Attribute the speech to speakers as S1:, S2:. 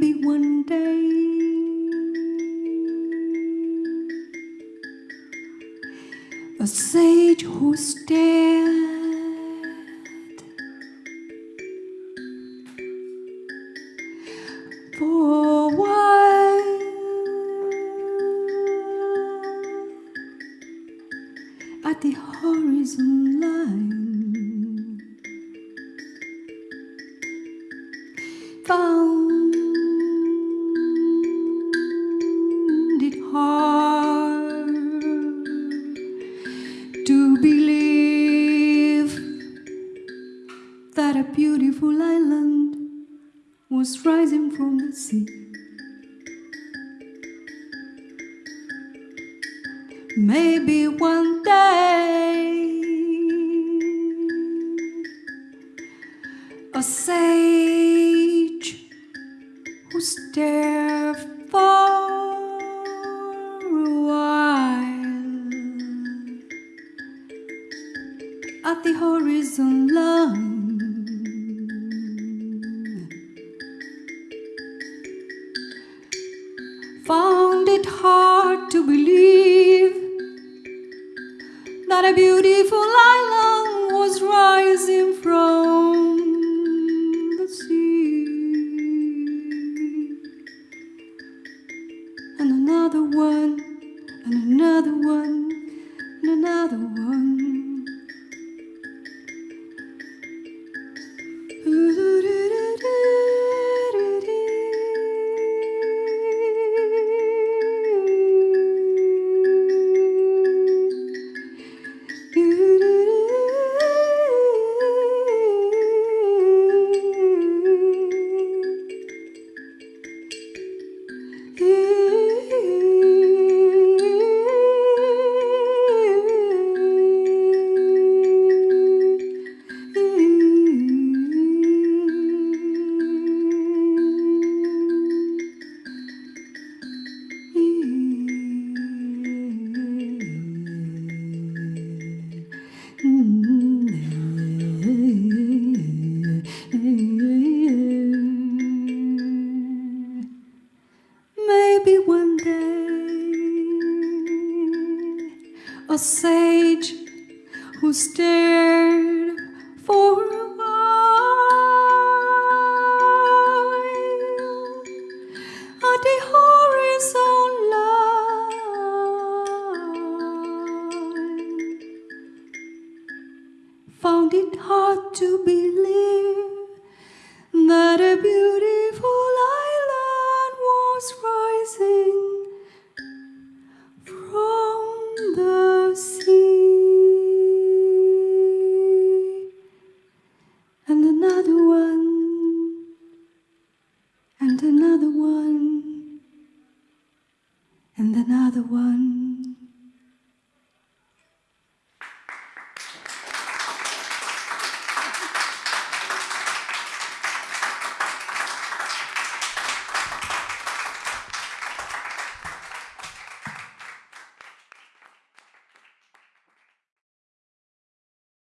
S1: maybe one day. A sage who stared for a while at the horizon line. Found beautiful island was rising from the sea. Maybe one day a sage who stared for a while at the horizon line. Hard to believe that a beautiful island was rising from the sea. And another one, and another one, and another one. A sage who stared for a while. At the horizon line. Found it hard to believe that a beautiful another one.